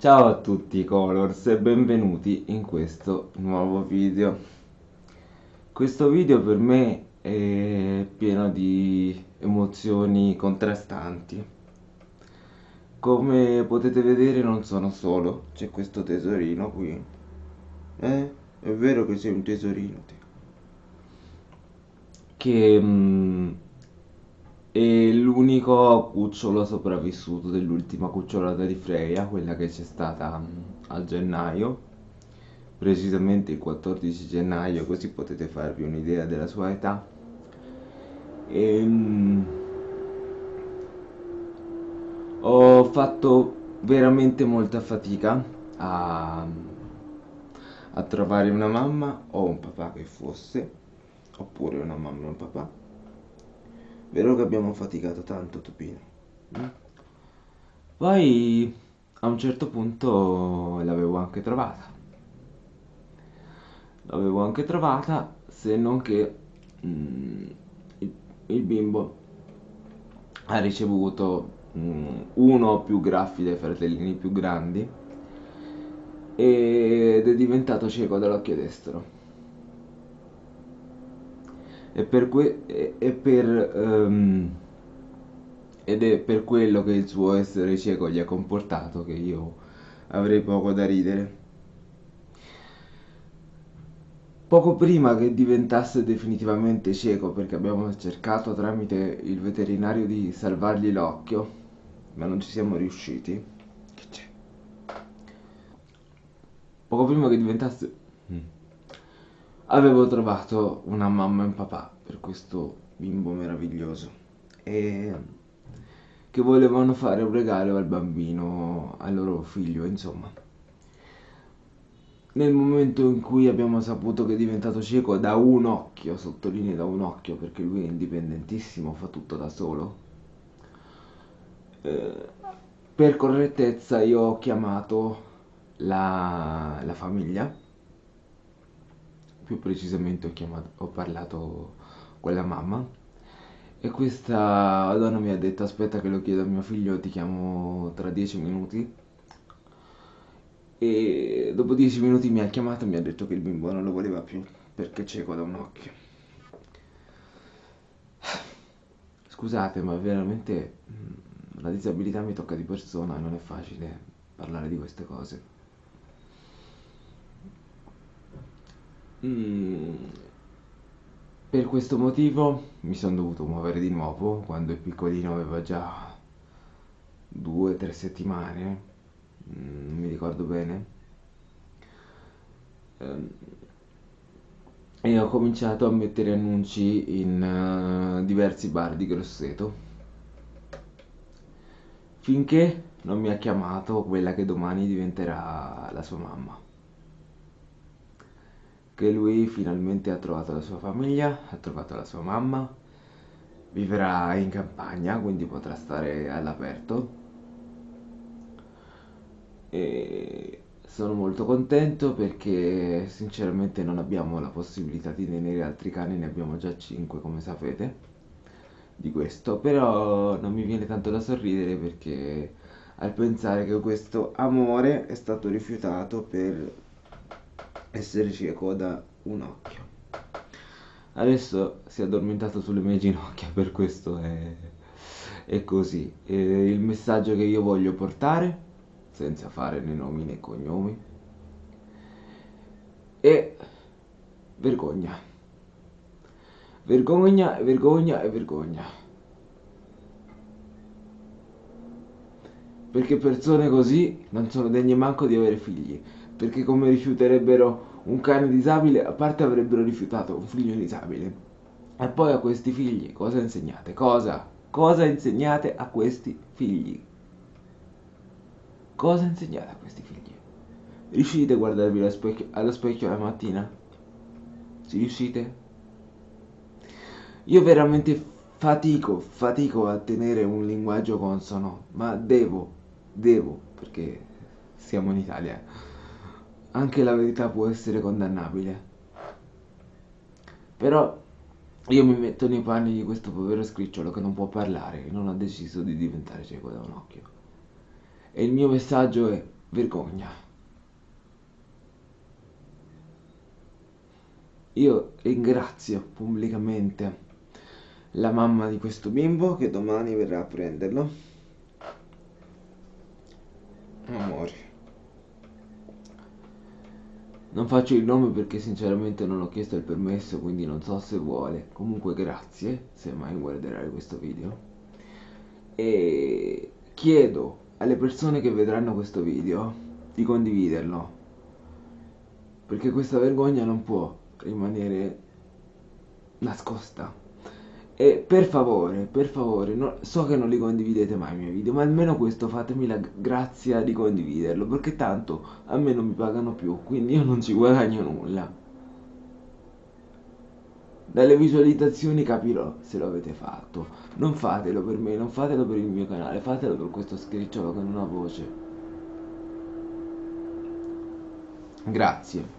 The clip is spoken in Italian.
Ciao a tutti Colors e benvenuti in questo nuovo video. Questo video per me è pieno di emozioni contrastanti. Come potete vedere non sono solo, c'è questo tesorino qui. Eh? È vero che sei un tesorino te. Che... Mm, è l'unico cucciolo sopravvissuto dell'ultima cucciolata di Freya, quella che c'è stata mm, a gennaio, precisamente il 14 gennaio, così potete farvi un'idea della sua età. E, um, ho fatto veramente molta fatica a, a trovare una mamma o un papà che fosse, oppure una mamma e un papà Vero che abbiamo faticato tanto, Topino. Mm? Poi a un certo punto l'avevo anche trovata. L'avevo anche trovata, se non che mm, il, il, bimbo ha ricevuto mm, uno o più graffi dai fratellini più grandi ed è diventato cieco dall'occhio destro e per que- e per, um, ed è per quello che il suo essere cieco gli ha comportato che io avrei poco da ridere. Poco prima che diventasse definitivamente cieco, perché abbiamo cercato tramite il veterinario di salvargli l'occhio, ma non ci siamo riusciti. Che c'è? Poco prima che diventasse... Mm avevo trovato una mamma e un papà per questo bimbo meraviglioso e che volevano fare un regalo al bambino, al loro figlio, insomma. Nel momento in cui abbiamo saputo che è diventato cieco da un occhio, sottolineo da un occhio perché lui è indipendentissimo, fa tutto da solo, eh, per correttezza io ho chiamato la, la famiglia più precisamente ho, chiamato, ho parlato con la mamma e questa donna mi ha detto aspetta che lo chiedo a mio figlio, ti chiamo tra dieci minuti e dopo dieci minuti mi ha chiamato e mi ha detto che il bimbo non lo voleva più perché cieco da un occhio. Scusate ma veramente mm, la disabilità mi tocca di persona e non è facile parlare di queste cose. Mm, per questo motivo mi sono dovuto muovere di nuovo quando il piccolino aveva già due o tre settimane, mm, non mi ricordo bene. Ehm, e ho cominciato a mettere annunci in uh, diversi bar di Grosseto. Finché non mi ha chiamato quella che domani diventerà la sua mamma che lui finalmente ha trovato la sua famiglia, ha trovato la sua mamma, vivrà in campagna, quindi potrà stare all'aperto. E sono molto contento perché sinceramente non abbiamo la possibilità di tenere altri cani, ne abbiamo già 5 come sapete di questo, però non mi viene tanto da sorridere perché al pensare che questo amore è stato rifiutato per essere cieco da un occhio. Adesso si è addormentato sulle mie ginocchia per questo è, è così. E il messaggio che io voglio portare senza fare né nomi né cognomi è vergogna. Vergogna vergogna e vergogna. Perché persone così non sono degne manco di avere figli perché come rifiuterebbero un cane disabile, a parte avrebbero rifiutato un figlio disabile. E poi a questi figli cosa insegnate? Cosa? Cosa insegnate a questi figli? Cosa insegnate a questi figli? Riuscite a guardarvi allo specchio, allo specchio la mattina? Si riuscite? Io veramente fatico, fatico a tenere un linguaggio consono, ma devo, devo, perché siamo in Italia anche la verità può essere condannabile. Però io mi metto nei panni di questo povero scricciolo che non può parlare, e non ha deciso di diventare cieco da un occhio. E il mio messaggio è vergogna. Io ringrazio pubblicamente la mamma di questo bimbo che domani verrà a prenderlo. Amore. Non faccio il nome perché sinceramente non ho chiesto il permesso, quindi non so se vuole. Comunque grazie, se mai guarderai questo video. E chiedo alle persone che vedranno questo video di condividerlo. Perché questa vergogna non può rimanere nascosta. E per favore, per favore, no- so che non li condividete mai i miei video, ma almeno questo fatemi la grazia di condividerlo, perché tanto a me non mi pagano più, quindi io non ci guadagno nulla. Dalle visualizzazioni capirò se lo avete fatto. Non fatelo per me, non fatelo per il mio canale, fatelo per questo scricciolo che non ha voce. Grazie.